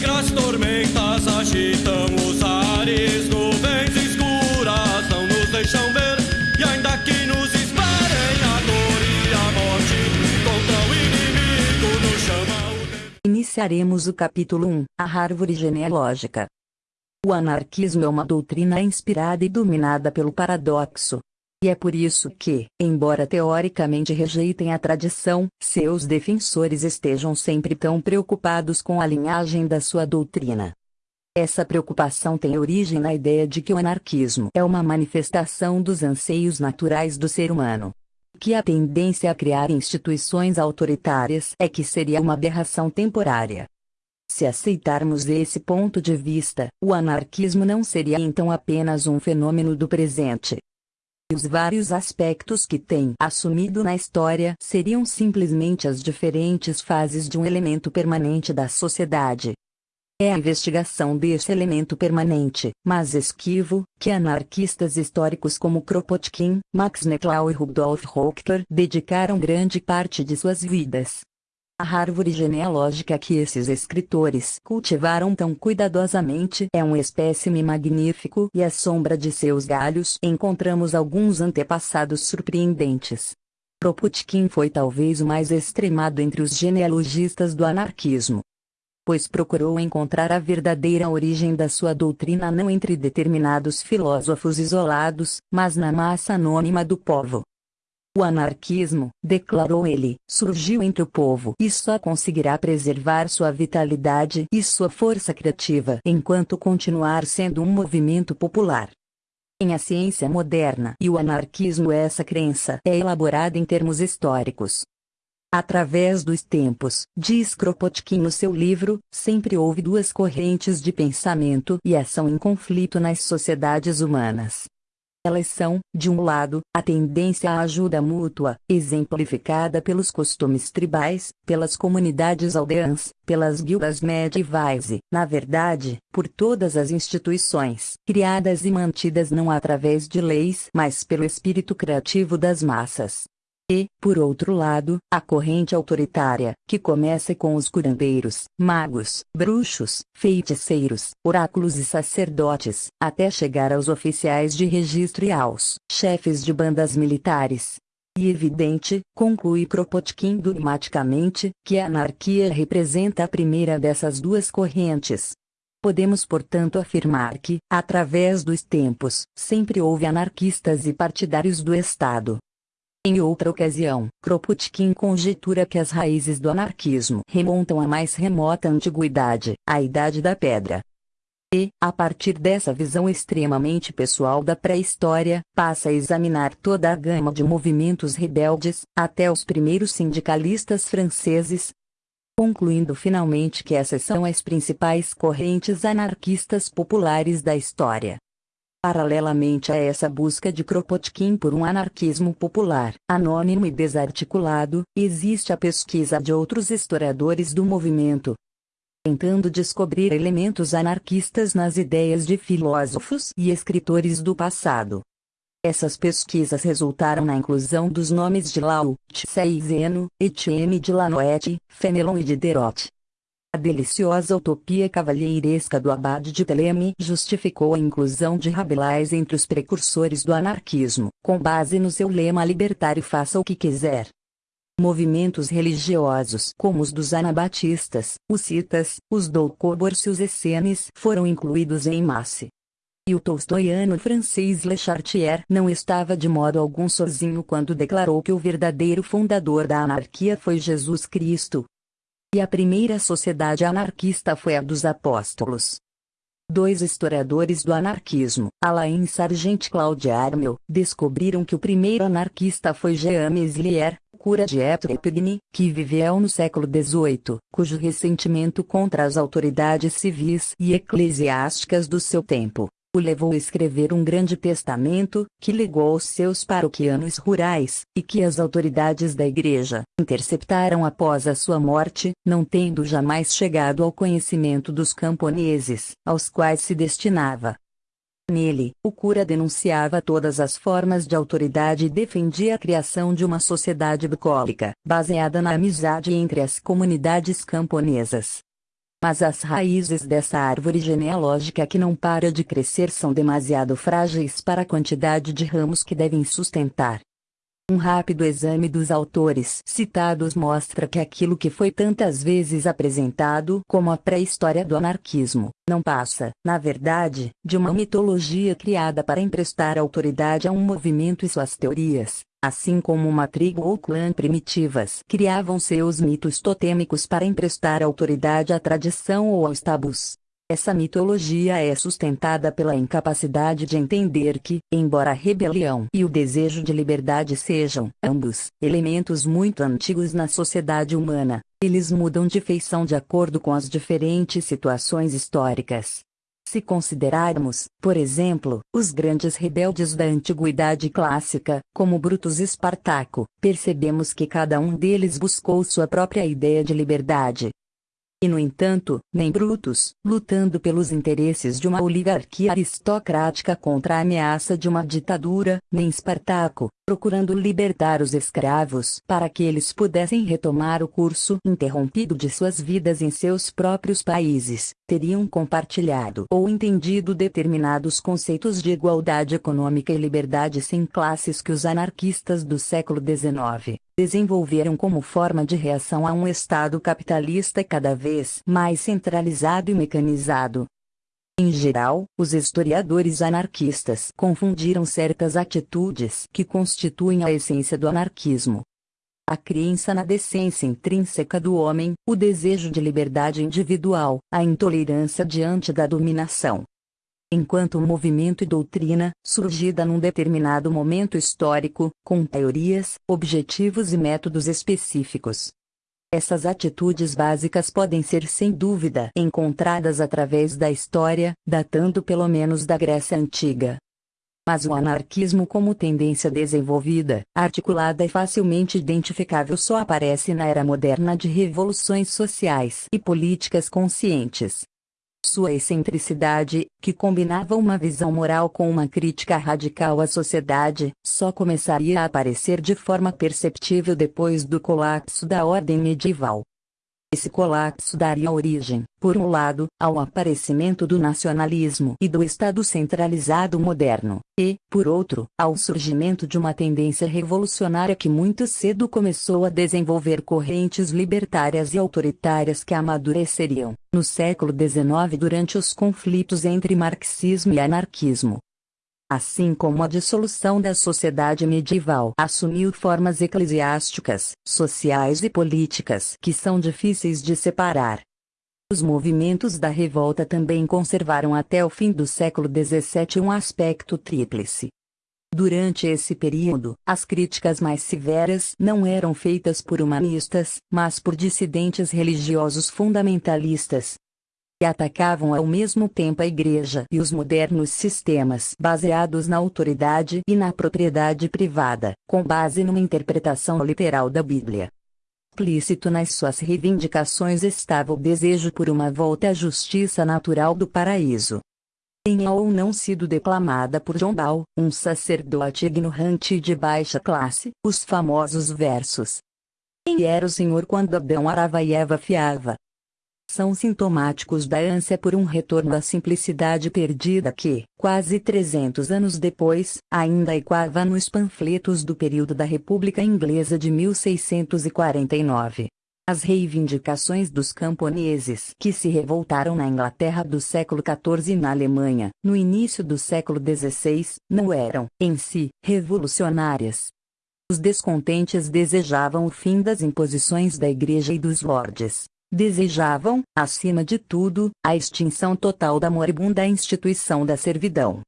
negras tormentas agitam os ares, nuvens escuras não nos deixam ver. E ainda que nos esperem a dor e a morte, contra o inimigo nos chama o Iniciaremos o capítulo 1, a árvore genealógica. O anarquismo é uma doutrina inspirada e dominada pelo paradoxo. E é por isso que, embora teoricamente rejeitem a tradição, seus defensores estejam sempre tão preocupados com a linhagem da sua doutrina. Essa preocupação tem origem na ideia de que o anarquismo é uma manifestação dos anseios naturais do ser humano. Que a tendência a criar instituições autoritárias é que seria uma aberração temporária. Se aceitarmos esse ponto de vista, o anarquismo não seria então apenas um fenômeno do presente. Os vários aspectos que tem assumido na história seriam simplesmente as diferentes fases de um elemento permanente da sociedade. É a investigação desse elemento permanente, mas esquivo, que anarquistas históricos como Kropotkin, Max Nettlau e Rudolf Hochter dedicaram grande parte de suas vidas. A árvore genealógica que esses escritores cultivaram tão cuidadosamente é um espécime magnífico e à sombra de seus galhos encontramos alguns antepassados surpreendentes. Kropotkin foi talvez o mais extremado entre os genealogistas do anarquismo. Pois procurou encontrar a verdadeira origem da sua doutrina não entre determinados filósofos isolados, mas na massa anônima do povo. O anarquismo, declarou ele, surgiu entre o povo e só conseguirá preservar sua vitalidade e sua força criativa enquanto continuar sendo um movimento popular. Em a ciência moderna e o anarquismo essa crença é elaborada em termos históricos. Através dos tempos, diz Kropotkin no seu livro, sempre houve duas correntes de pensamento e ação em conflito nas sociedades humanas. Elas são, de um lado, a tendência à ajuda mútua, exemplificada pelos costumes tribais, pelas comunidades aldeãs, pelas guildas medievais e, na verdade, por todas as instituições, criadas e mantidas não através de leis, mas pelo espírito criativo das massas. E, por outro lado, a corrente autoritária, que começa com os curandeiros, magos, bruxos, feiticeiros, oráculos e sacerdotes, até chegar aos oficiais de registro e aos chefes de bandas militares. E evidente, conclui Kropotkin dogmaticamente, que a anarquia representa a primeira dessas duas correntes. Podemos portanto afirmar que, através dos tempos, sempre houve anarquistas e partidários do Estado, em outra ocasião, Kropotkin conjetura que as raízes do anarquismo remontam à mais remota antiguidade, à Idade da Pedra. E, a partir dessa visão extremamente pessoal da pré-história, passa a examinar toda a gama de movimentos rebeldes, até os primeiros sindicalistas franceses, concluindo finalmente que essas são as principais correntes anarquistas populares da história. Paralelamente a essa busca de Kropotkin por um anarquismo popular, anônimo e desarticulado, existe a pesquisa de outros historiadores do movimento, tentando descobrir elementos anarquistas nas ideias de filósofos e escritores do passado. Essas pesquisas resultaram na inclusão dos nomes de Lao, Tse e Zeno, Etienne de Lanoette, Fenelon e Diderot. A deliciosa utopia cavalheiresca do abade de Teleme justificou a inclusão de Rabelais entre os precursores do anarquismo, com base no seu lema libertário faça o que quiser. Movimentos religiosos como os dos anabatistas, os citas, os doukhobors e os essenes foram incluídos em massa. E o tolstoiano francês Le Chartier não estava de modo algum sozinho quando declarou que o verdadeiro fundador da anarquia foi Jesus Cristo, e a primeira sociedade anarquista foi a dos apóstolos. Dois historiadores do anarquismo, Alain Sargent e Claude Armel, descobriram que o primeiro anarquista foi Jean Meslier, cura de Étrepigny, que viveu no século XVIII, cujo ressentimento contra as autoridades civis e eclesiásticas do seu tempo o levou a escrever um grande testamento, que legou aos seus paroquianos rurais, e que as autoridades da igreja interceptaram após a sua morte, não tendo jamais chegado ao conhecimento dos camponeses, aos quais se destinava. Nele, o cura denunciava todas as formas de autoridade e defendia a criação de uma sociedade bucólica, baseada na amizade entre as comunidades camponesas. Mas as raízes dessa árvore genealógica que não para de crescer são demasiado frágeis para a quantidade de ramos que devem sustentar. Um rápido exame dos autores citados mostra que aquilo que foi tantas vezes apresentado como a pré-história do anarquismo, não passa, na verdade, de uma mitologia criada para emprestar autoridade a um movimento e suas teorias, assim como uma tribo ou clã primitivas criavam seus mitos totêmicos para emprestar autoridade à tradição ou aos tabus. Essa mitologia é sustentada pela incapacidade de entender que, embora a rebelião e o desejo de liberdade sejam, ambos, elementos muito antigos na sociedade humana, eles mudam de feição de acordo com as diferentes situações históricas. Se considerarmos, por exemplo, os grandes rebeldes da antiguidade clássica, como Brutus e Espartaco, percebemos que cada um deles buscou sua própria ideia de liberdade, e no entanto, nem Brutus, lutando pelos interesses de uma oligarquia aristocrática contra a ameaça de uma ditadura, nem Espartaco, procurando libertar os escravos para que eles pudessem retomar o curso interrompido de suas vidas em seus próprios países, teriam compartilhado ou entendido determinados conceitos de igualdade econômica e liberdade sem classes que os anarquistas do século XIX desenvolveram como forma de reação a um Estado capitalista cada vez mais centralizado e mecanizado, em geral, os historiadores anarquistas confundiram certas atitudes que constituem a essência do anarquismo. A crença na decência intrínseca do homem, o desejo de liberdade individual, a intolerância diante da dominação. Enquanto movimento e doutrina, surgida num determinado momento histórico, com teorias, objetivos e métodos específicos, essas atitudes básicas podem ser sem dúvida encontradas através da história, datando pelo menos da Grécia Antiga. Mas o anarquismo como tendência desenvolvida, articulada e facilmente identificável só aparece na era moderna de revoluções sociais e políticas conscientes. Sua excentricidade, que combinava uma visão moral com uma crítica radical à sociedade, só começaria a aparecer de forma perceptível depois do colapso da ordem medieval. Esse colapso daria origem, por um lado, ao aparecimento do nacionalismo e do Estado centralizado moderno, e, por outro, ao surgimento de uma tendência revolucionária que muito cedo começou a desenvolver correntes libertárias e autoritárias que amadureceriam, no século XIX durante os conflitos entre marxismo e anarquismo assim como a dissolução da sociedade medieval assumiu formas eclesiásticas, sociais e políticas que são difíceis de separar. Os movimentos da revolta também conservaram até o fim do século XVII um aspecto tríplice. Durante esse período, as críticas mais severas não eram feitas por humanistas, mas por dissidentes religiosos fundamentalistas, que atacavam ao mesmo tempo a Igreja e os modernos sistemas baseados na autoridade e na propriedade privada, com base numa interpretação literal da Bíblia. Implícito nas suas reivindicações estava o desejo por uma volta à justiça natural do paraíso. Tenha ou não sido declamada por John Ball, um sacerdote ignorante e de baixa classe, os famosos versos. Quem era o Senhor quando Adão arava e Eva fiava? São sintomáticos da ânsia por um retorno à simplicidade perdida que, quase 300 anos depois, ainda ecoava nos panfletos do período da República Inglesa de 1649. As reivindicações dos camponeses que se revoltaram na Inglaterra do século XIV e na Alemanha, no início do século XVI, não eram, em si, revolucionárias. Os descontentes desejavam o fim das imposições da Igreja e dos lordes, Desejavam, acima de tudo, a extinção total da moribunda instituição da servidão.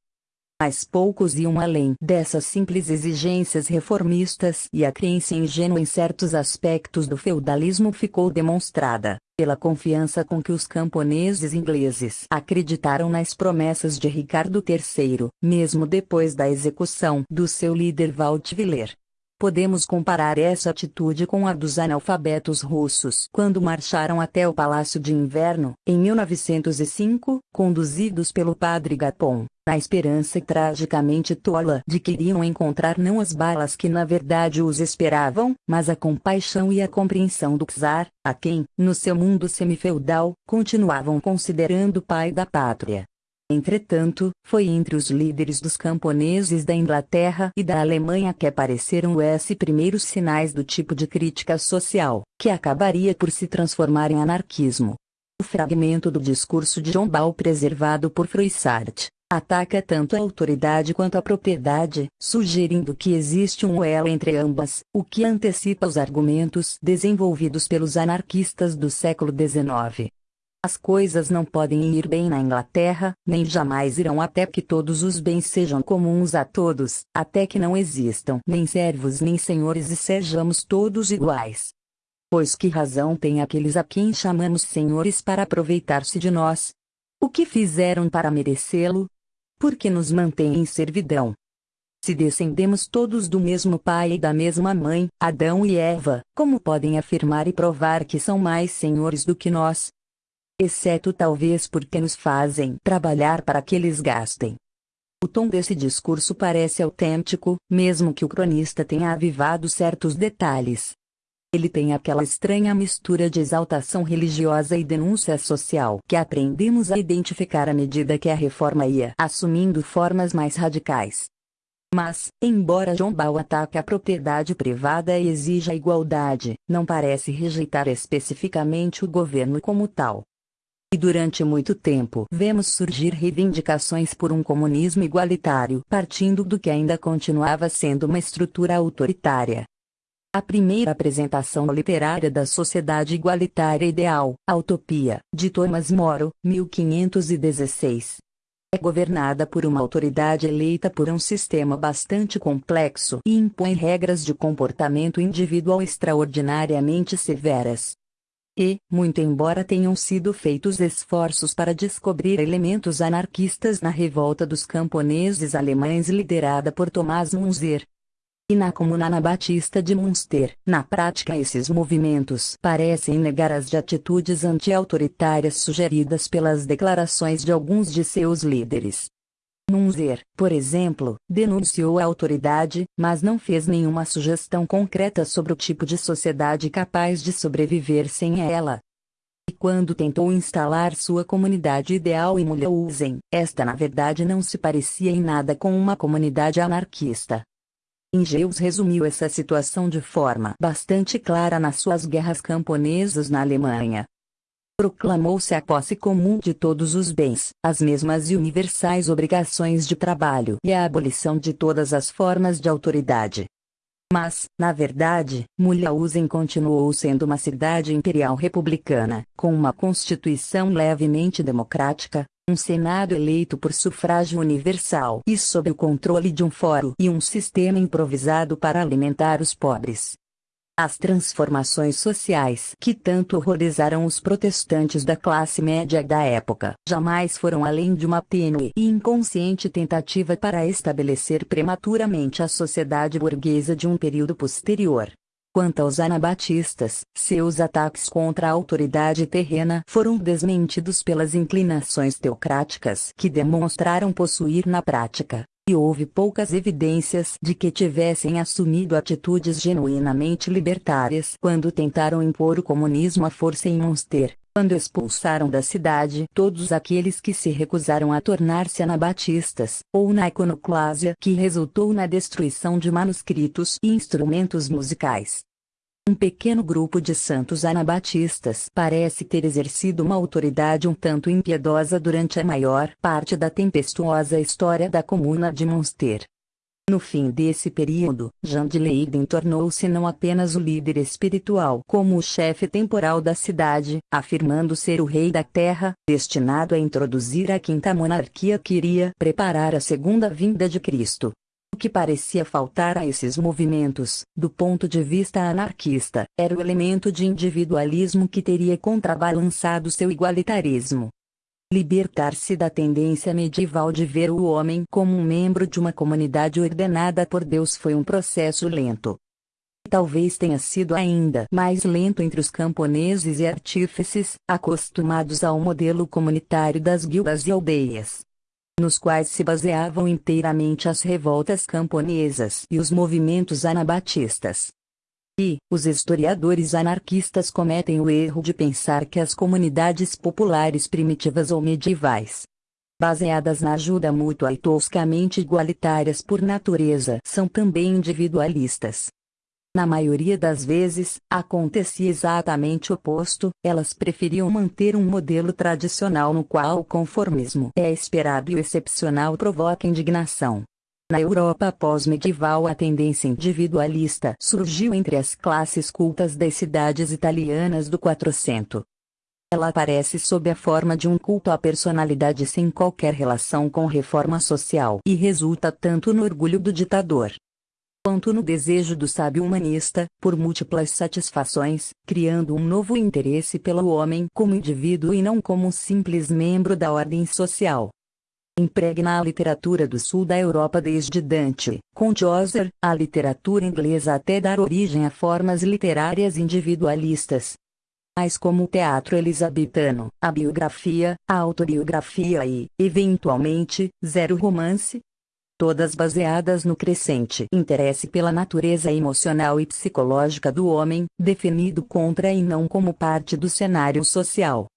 Mas poucos iam além dessas simples exigências reformistas e a crença ingênua em certos aspectos do feudalismo ficou demonstrada pela confiança com que os camponeses ingleses acreditaram nas promessas de Ricardo III, mesmo depois da execução do seu líder Walt Viller. Podemos comparar essa atitude com a dos analfabetos russos quando marcharam até o Palácio de Inverno, em 1905, conduzidos pelo padre Gapon, na esperança tragicamente tola de que iriam encontrar não as balas que na verdade os esperavam, mas a compaixão e a compreensão do czar, a quem, no seu mundo semifeudal, continuavam considerando pai da pátria. Entretanto, foi entre os líderes dos camponeses da Inglaterra e da Alemanha que apareceram os primeiros sinais do tipo de crítica social, que acabaria por se transformar em anarquismo. O fragmento do discurso de John Ball preservado por Froissart ataca tanto a autoridade quanto a propriedade, sugerindo que existe um elo entre ambas, o que antecipa os argumentos desenvolvidos pelos anarquistas do século XIX. As coisas não podem ir bem na Inglaterra, nem jamais irão até que todos os bens sejam comuns a todos, até que não existam nem servos nem senhores e sejamos todos iguais. Pois que razão tem aqueles a quem chamamos senhores para aproveitar-se de nós? O que fizeram para merecê-lo? Por que nos mantêm em servidão? Se descendemos todos do mesmo pai e da mesma mãe, Adão e Eva, como podem afirmar e provar que são mais senhores do que nós? Exceto talvez porque nos fazem trabalhar para que eles gastem. O tom desse discurso parece autêntico, mesmo que o cronista tenha avivado certos detalhes. Ele tem aquela estranha mistura de exaltação religiosa e denúncia social que aprendemos a identificar à medida que a reforma ia assumindo formas mais radicais. Mas, embora John Ball ataque a propriedade privada e exija igualdade, não parece rejeitar especificamente o governo como tal. E durante muito tempo vemos surgir reivindicações por um comunismo igualitário, partindo do que ainda continuava sendo uma estrutura autoritária. A primeira apresentação literária da Sociedade Igualitária Ideal, a Utopia, de Thomas More, 1516, é governada por uma autoridade eleita por um sistema bastante complexo e impõe regras de comportamento individual extraordinariamente severas. E, muito embora tenham sido feitos esforços para descobrir elementos anarquistas na revolta dos camponeses alemães liderada por Thomas Munzer, e na Comuna Anabatista de Munster, na prática esses movimentos parecem negar as atitudes anti-autoritárias sugeridas pelas declarações de alguns de seus líderes. Munzer, por exemplo, denunciou a autoridade, mas não fez nenhuma sugestão concreta sobre o tipo de sociedade capaz de sobreviver sem ela. E quando tentou instalar sua comunidade ideal em Mulhausen, esta na verdade não se parecia em nada com uma comunidade anarquista. Engeus resumiu essa situação de forma bastante clara nas suas guerras camponesas na Alemanha, proclamou-se a posse comum de todos os bens, as mesmas e universais obrigações de trabalho e a abolição de todas as formas de autoridade. Mas, na verdade, Mulhausen continuou sendo uma cidade imperial republicana, com uma constituição levemente democrática, um senado eleito por sufrágio universal e sob o controle de um fórum e um sistema improvisado para alimentar os pobres. As transformações sociais que tanto horrorizaram os protestantes da classe média da época jamais foram além de uma tênue e inconsciente tentativa para estabelecer prematuramente a sociedade burguesa de um período posterior. Quanto aos anabatistas, seus ataques contra a autoridade terrena foram desmentidos pelas inclinações teocráticas que demonstraram possuir na prática e houve poucas evidências de que tivessem assumido atitudes genuinamente libertárias quando tentaram impor o comunismo à força em Munster, quando expulsaram da cidade todos aqueles que se recusaram a tornar-se anabatistas, ou na iconoclásia que resultou na destruição de manuscritos e instrumentos musicais. Um pequeno grupo de santos anabatistas parece ter exercido uma autoridade um tanto impiedosa durante a maior parte da tempestuosa história da comuna de Munster. No fim desse período, Jean de Leyden tornou-se não apenas o líder espiritual como o chefe temporal da cidade, afirmando ser o rei da terra, destinado a introduzir a quinta monarquia que iria preparar a segunda vinda de Cristo. O que parecia faltar a esses movimentos, do ponto de vista anarquista, era o elemento de individualismo que teria contrabalançado seu igualitarismo. Libertar-se da tendência medieval de ver o homem como um membro de uma comunidade ordenada por Deus foi um processo lento. talvez tenha sido ainda mais lento entre os camponeses e artífices, acostumados ao modelo comunitário das guildas e aldeias, nos quais se baseavam inteiramente as revoltas camponesas e os movimentos anabatistas. E, os historiadores anarquistas cometem o erro de pensar que as comunidades populares primitivas ou medievais, baseadas na ajuda mútua e toscamente igualitárias por natureza, são também individualistas. Na maioria das vezes, acontecia exatamente o oposto, elas preferiam manter um modelo tradicional no qual o conformismo é esperado e o excepcional provoca indignação. Na Europa pós-medieval a tendência individualista surgiu entre as classes cultas das cidades italianas do 400. Ela aparece sob a forma de um culto à personalidade sem qualquer relação com reforma social e resulta tanto no orgulho do ditador quanto no desejo do sábio humanista, por múltiplas satisfações, criando um novo interesse pelo homem como indivíduo e não como um simples membro da ordem social. Impregna a literatura do sul da Europa desde Dante, com Chaucer, a literatura inglesa até dar origem a formas literárias individualistas, tais como o teatro elisabetano, a biografia, a autobiografia e, eventualmente, zero romance, todas baseadas no crescente interesse pela natureza emocional e psicológica do homem, definido contra e não como parte do cenário social.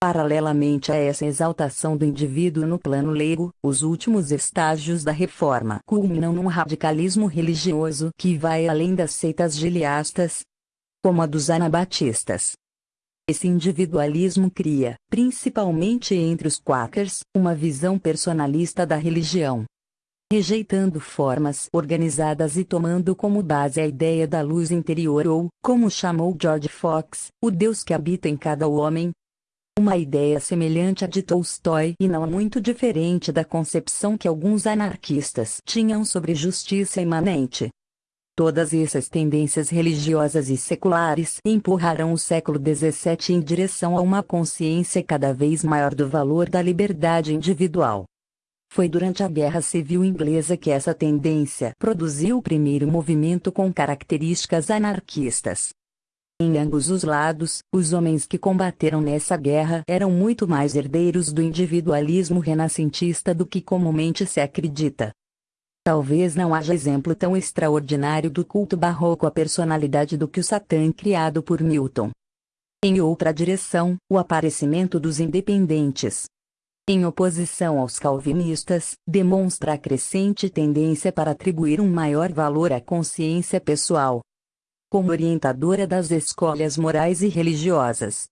Paralelamente a essa exaltação do indivíduo no plano leigo, os últimos estágios da reforma culminam num radicalismo religioso que vai além das seitas giliastas, como a dos anabatistas. Esse individualismo cria, principalmente entre os quakers, uma visão personalista da religião, rejeitando formas organizadas e tomando como base a ideia da luz interior ou, como chamou George Fox, o Deus que habita em cada homem. Uma ideia semelhante à de Tolstói e não muito diferente da concepção que alguns anarquistas tinham sobre justiça imanente. Todas essas tendências religiosas e seculares empurraram o século XVII em direção a uma consciência cada vez maior do valor da liberdade individual. Foi durante a Guerra Civil Inglesa que essa tendência produziu o primeiro movimento com características anarquistas. Em ambos os lados, os homens que combateram nessa guerra eram muito mais herdeiros do individualismo renascentista do que comumente se acredita. Talvez não haja exemplo tão extraordinário do culto barroco à personalidade do que o Satã criado por Milton. Em outra direção, o aparecimento dos independentes, em oposição aos calvinistas, demonstra a crescente tendência para atribuir um maior valor à consciência pessoal. Como orientadora das escolhas morais e religiosas.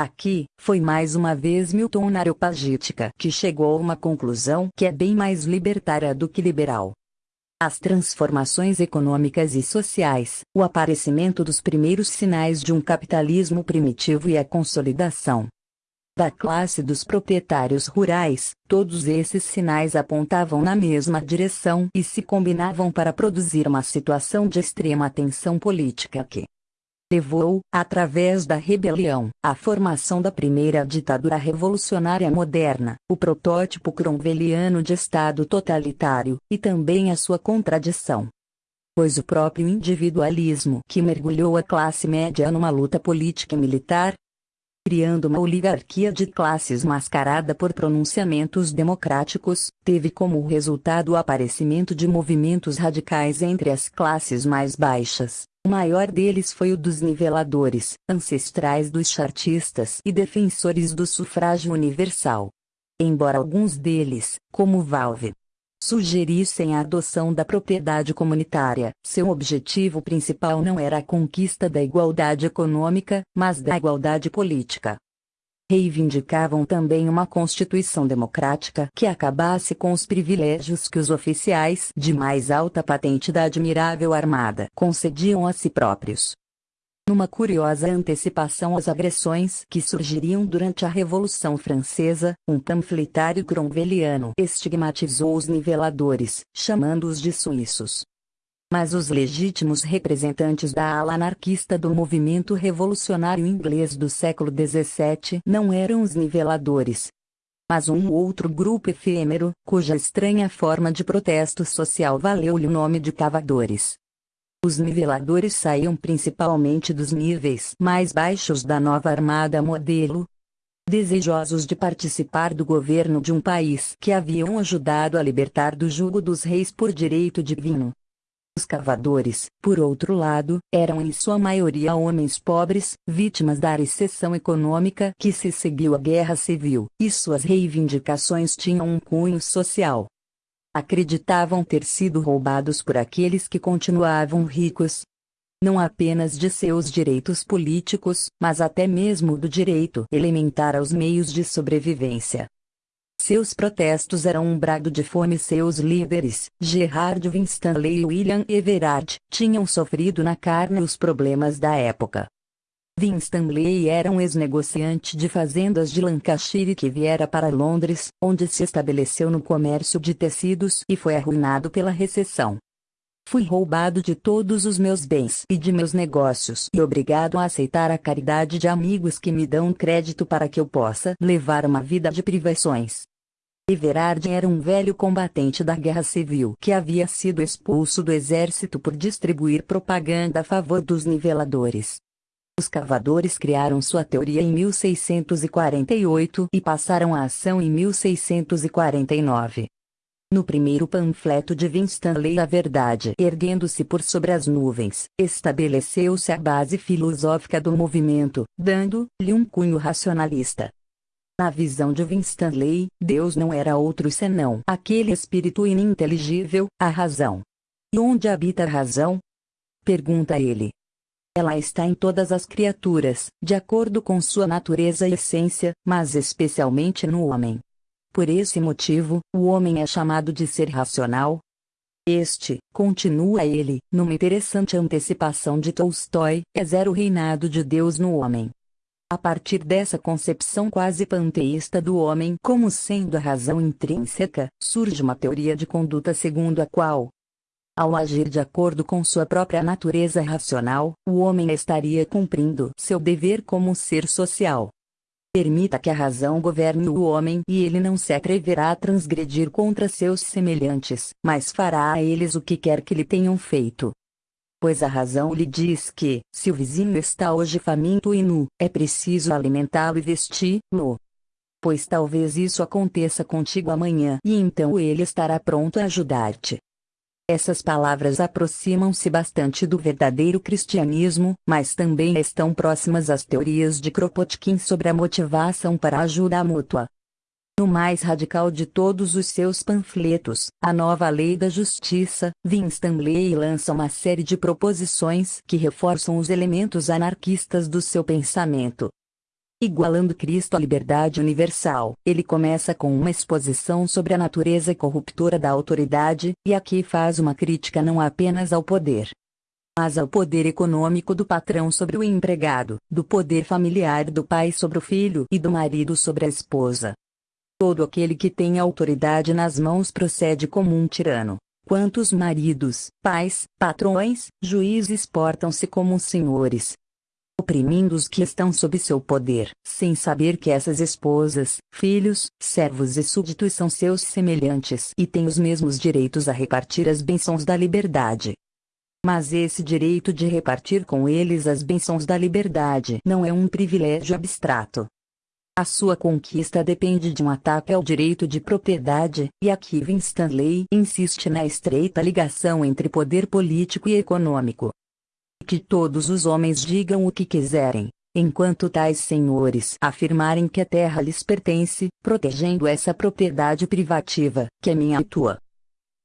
Aqui, foi mais uma vez Milton na Areopagítica que chegou a uma conclusão que é bem mais libertária do que liberal. As transformações econômicas e sociais, o aparecimento dos primeiros sinais de um capitalismo primitivo e a consolidação, da classe dos proprietários rurais, todos esses sinais apontavam na mesma direção e se combinavam para produzir uma situação de extrema tensão política que levou, através da rebelião, à formação da primeira ditadura revolucionária moderna, o protótipo cromwelliano de Estado totalitário, e também a sua contradição. Pois o próprio individualismo que mergulhou a classe média numa luta política e militar, criando uma oligarquia de classes mascarada por pronunciamentos democráticos, teve como resultado o aparecimento de movimentos radicais entre as classes mais baixas. O maior deles foi o dos niveladores, ancestrais dos chartistas e defensores do sufrágio universal. Embora alguns deles, como Valve, sugerissem a adoção da propriedade comunitária. Seu objetivo principal não era a conquista da igualdade econômica, mas da igualdade política. Reivindicavam também uma constituição democrática que acabasse com os privilégios que os oficiais de mais alta patente da admirável armada concediam a si próprios numa curiosa antecipação às agressões que surgiriam durante a Revolução Francesa, um panfletário cromwelliano estigmatizou os niveladores, chamando-os de suíços. Mas os legítimos representantes da ala anarquista do movimento revolucionário inglês do século XVII não eram os niveladores, mas um outro grupo efêmero, cuja estranha forma de protesto social valeu-lhe o nome de cavadores. Os niveladores saíam principalmente dos níveis mais baixos da nova armada modelo, desejosos de participar do governo de um país que haviam ajudado a libertar do jugo dos reis por direito divino. Os cavadores, por outro lado, eram em sua maioria homens pobres, vítimas da recessão econômica que se seguiu à guerra civil, e suas reivindicações tinham um cunho social. Acreditavam ter sido roubados por aqueles que continuavam ricos, não apenas de seus direitos políticos, mas até mesmo do direito elementar aos meios de sobrevivência. Seus protestos eram um brado de fome seus líderes, Gerard Winstanley e William Everard, tinham sofrido na carne os problemas da época. Winstanley era um ex-negociante de fazendas de Lancashire que viera para Londres, onde se estabeleceu no comércio de tecidos e foi arruinado pela recessão. Fui roubado de todos os meus bens e de meus negócios e obrigado a aceitar a caridade de amigos que me dão crédito para que eu possa levar uma vida de privações. Everard era um velho combatente da guerra civil que havia sido expulso do exército por distribuir propaganda a favor dos niveladores. Os cavadores criaram sua teoria em 1648 e passaram a ação em 1649. No primeiro panfleto de Winstanley A Verdade erguendo-se por sobre as nuvens, estabeleceu-se a base filosófica do movimento, dando-lhe um cunho racionalista. Na visão de Winstanley, Deus não era outro senão aquele espírito ininteligível, a razão. E onde habita a razão? Pergunta ele. Ela está em todas as criaturas, de acordo com sua natureza e essência, mas especialmente no homem. Por esse motivo, o homem é chamado de ser racional. Este, continua ele, numa interessante antecipação de Tolstói, é zero reinado de Deus no homem. A partir dessa concepção quase panteísta do homem como sendo a razão intrínseca, surge uma teoria de conduta segundo a qual, ao agir de acordo com sua própria natureza racional, o homem estaria cumprindo seu dever como ser social. Permita que a razão governe o homem e ele não se atreverá a transgredir contra seus semelhantes, mas fará a eles o que quer que lhe tenham feito. Pois a razão lhe diz que, se o vizinho está hoje faminto e nu, é preciso alimentá-lo e vesti-lo. Pois talvez isso aconteça contigo amanhã e então ele estará pronto a ajudar-te. Essas palavras aproximam-se bastante do verdadeiro cristianismo, mas também estão próximas às teorias de Kropotkin sobre a motivação para a ajuda mútua. No mais radical de todos os seus panfletos, A Nova Lei da Justiça, Winstanley lança uma série de proposições que reforçam os elementos anarquistas do seu pensamento. Igualando Cristo à liberdade universal, ele começa com uma exposição sobre a natureza corruptora da autoridade, e aqui faz uma crítica não apenas ao poder, mas ao poder econômico do patrão sobre o empregado, do poder familiar do pai sobre o filho e do marido sobre a esposa. Todo aquele que tem autoridade nas mãos procede como um tirano. Quantos maridos, pais, patrões, juízes portam-se como senhores, oprimindo os que estão sob seu poder, sem saber que essas esposas, filhos, servos e súditos são seus semelhantes e têm os mesmos direitos a repartir as bênçãos da liberdade. Mas esse direito de repartir com eles as bênçãos da liberdade não é um privilégio abstrato. A sua conquista depende de um ataque ao direito de propriedade, e aqui Winstanley insiste na estreita ligação entre poder político e econômico que todos os homens digam o que quiserem, enquanto tais senhores afirmarem que a terra lhes pertence, protegendo essa propriedade privativa, que é minha e tua.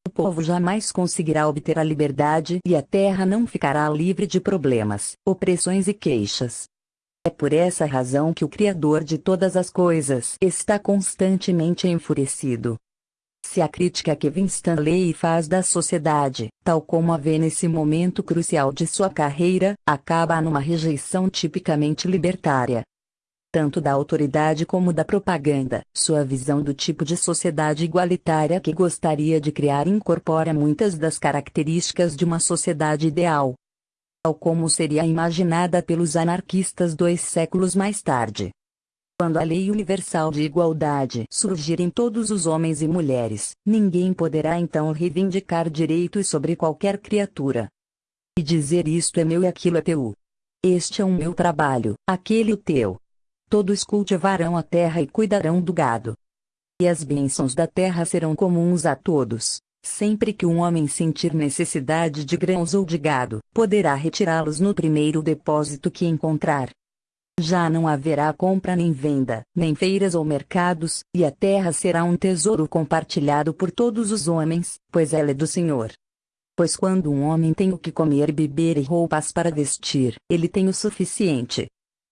O povo jamais conseguirá obter a liberdade e a terra não ficará livre de problemas, opressões e queixas. É por essa razão que o Criador de todas as coisas está constantemente enfurecido, se a crítica que Winstanley faz da sociedade, tal como a vê nesse momento crucial de sua carreira, acaba numa rejeição tipicamente libertária. Tanto da autoridade como da propaganda, sua visão do tipo de sociedade igualitária que gostaria de criar incorpora muitas das características de uma sociedade ideal. Tal como seria imaginada pelos anarquistas dois séculos mais tarde. Quando a lei universal de igualdade surgir em todos os homens e mulheres, ninguém poderá então reivindicar direitos sobre qualquer criatura. E dizer isto é meu e aquilo é teu. Este é o meu trabalho, aquele o teu. Todos cultivarão a terra e cuidarão do gado. E as bênçãos da terra serão comuns a todos. Sempre que um homem sentir necessidade de grãos ou de gado, poderá retirá-los no primeiro depósito que encontrar. Já não haverá compra nem venda, nem feiras ou mercados, e a terra será um tesouro compartilhado por todos os homens, pois ela é do Senhor. Pois quando um homem tem o que comer, beber e roupas para vestir, ele tem o suficiente.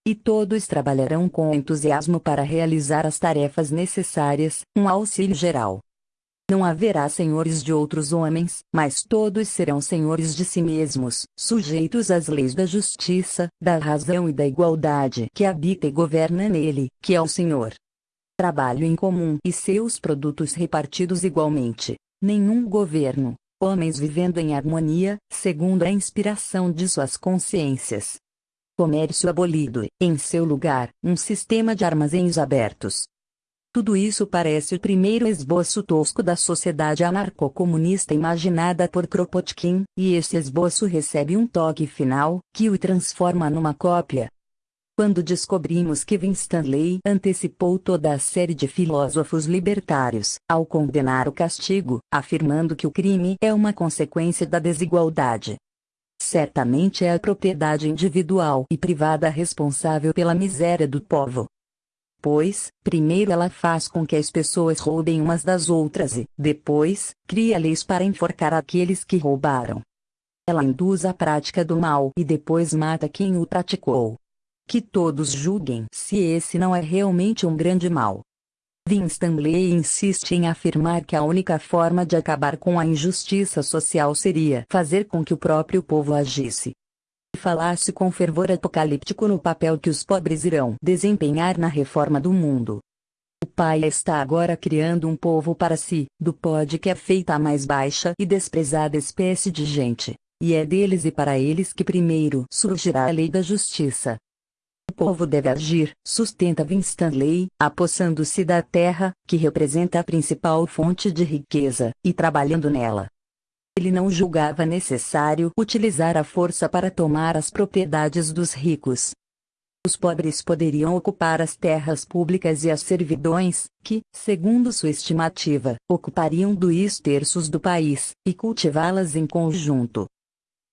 E todos trabalharão com entusiasmo para realizar as tarefas necessárias, um auxílio geral. Não haverá senhores de outros homens, mas todos serão senhores de si mesmos, sujeitos às leis da justiça, da razão e da igualdade que habita e governa nele, que é o Senhor. Trabalho em comum e seus produtos repartidos igualmente. Nenhum governo. Homens vivendo em harmonia, segundo a inspiração de suas consciências. Comércio abolido, em seu lugar, um sistema de armazéns abertos, tudo isso parece o primeiro esboço tosco da sociedade anarcocomunista imaginada por Kropotkin, e esse esboço recebe um toque final, que o transforma numa cópia. Quando descobrimos que Winstanley antecipou toda a série de filósofos libertários, ao condenar o castigo, afirmando que o crime é uma consequência da desigualdade. Certamente é a propriedade individual e privada responsável pela miséria do povo pois, primeiro ela faz com que as pessoas roubem umas das outras e, depois, cria leis para enforcar aqueles que roubaram. Ela induz a prática do mal e depois mata quem o praticou. Que todos julguem se esse não é realmente um grande mal. Winstanley insiste em afirmar que a única forma de acabar com a injustiça social seria fazer com que o próprio povo agisse falasse com fervor apocalíptico no papel que os pobres irão desempenhar na reforma do mundo. O Pai está agora criando um povo para si, do pó de que é feita a mais baixa e desprezada espécie de gente, e é deles e para eles que primeiro surgirá a lei da justiça. O povo deve agir, sustenta Winstanley, apossando-se da terra, que representa a principal fonte de riqueza, e trabalhando nela, ele não julgava necessário utilizar a força para tomar as propriedades dos ricos. Os pobres poderiam ocupar as terras públicas e as servidões, que, segundo sua estimativa, ocupariam dois terços do país, e cultivá-las em conjunto.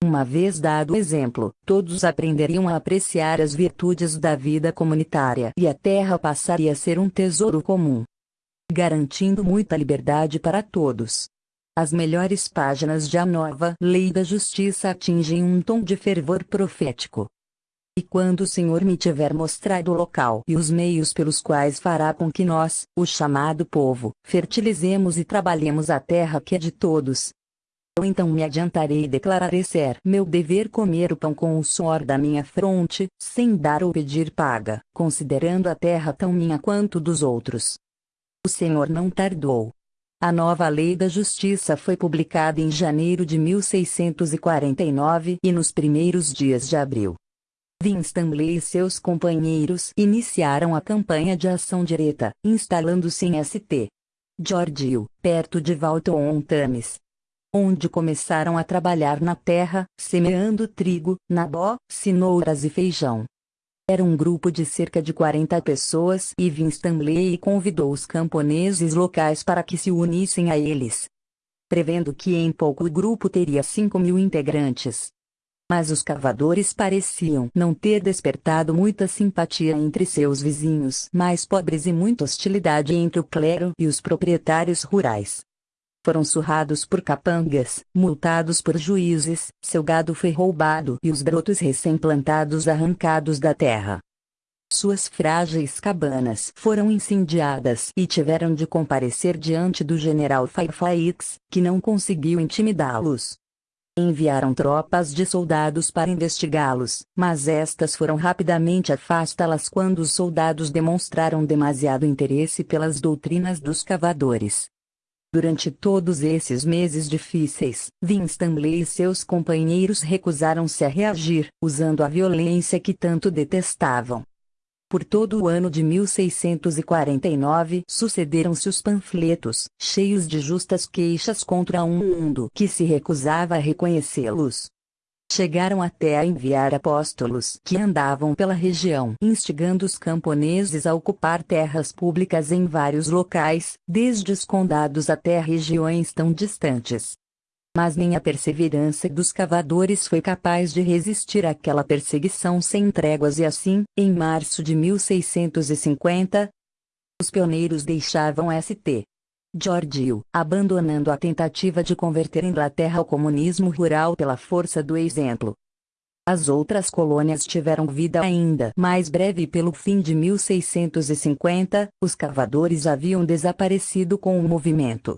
Uma vez dado o exemplo, todos aprenderiam a apreciar as virtudes da vida comunitária e a terra passaria a ser um tesouro comum, garantindo muita liberdade para todos. As melhores páginas de A Nova Lei da Justiça atingem um tom de fervor profético. E quando o Senhor me tiver mostrado o local e os meios pelos quais fará com que nós, o chamado povo, fertilizemos e trabalhemos a terra que é de todos, eu então me adiantarei e declararei ser meu dever comer o pão com o suor da minha fronte, sem dar ou pedir paga, considerando a terra tão minha quanto dos outros. O Senhor não tardou, a nova Lei da Justiça foi publicada em janeiro de 1649 e nos primeiros dias de abril. Winstanley e seus companheiros iniciaram a campanha de ação direta, instalando-se em St. George, perto de Walton-on-Thames, onde começaram a trabalhar na terra, semeando trigo, nabó, cenouras e feijão. Era um grupo de cerca de 40 pessoas e Winstanley convidou os camponeses locais para que se unissem a eles. Prevendo que em pouco o grupo teria 5 mil integrantes. Mas os cavadores pareciam não ter despertado muita simpatia entre seus vizinhos mais pobres e muita hostilidade entre o clero e os proprietários rurais foram surrados por capangas, multados por juízes, seu gado foi roubado e os brotos recém-plantados arrancados da terra. Suas frágeis cabanas foram incendiadas e tiveram de comparecer diante do general Fairfax, que não conseguiu intimidá-los. Enviaram tropas de soldados para investigá-los, mas estas foram rapidamente afastá-las quando os soldados demonstraram demasiado interesse pelas doutrinas dos cavadores. Durante todos esses meses difíceis, Winstanley e seus companheiros recusaram-se a reagir, usando a violência que tanto detestavam. Por todo o ano de 1649 sucederam-se os panfletos, cheios de justas queixas contra um mundo que se recusava a reconhecê-los. Chegaram até a enviar apóstolos que andavam pela região instigando os camponeses a ocupar terras públicas em vários locais, desde os condados até regiões tão distantes. Mas nem a perseverança dos cavadores foi capaz de resistir àquela perseguição sem tréguas e assim, em março de 1650, os pioneiros deixavam St. Georgio, abandonando a tentativa de converter Inglaterra ao comunismo rural pela força do exemplo. As outras colônias tiveram vida ainda mais breve pelo fim de 1650, os cavadores haviam desaparecido com o movimento.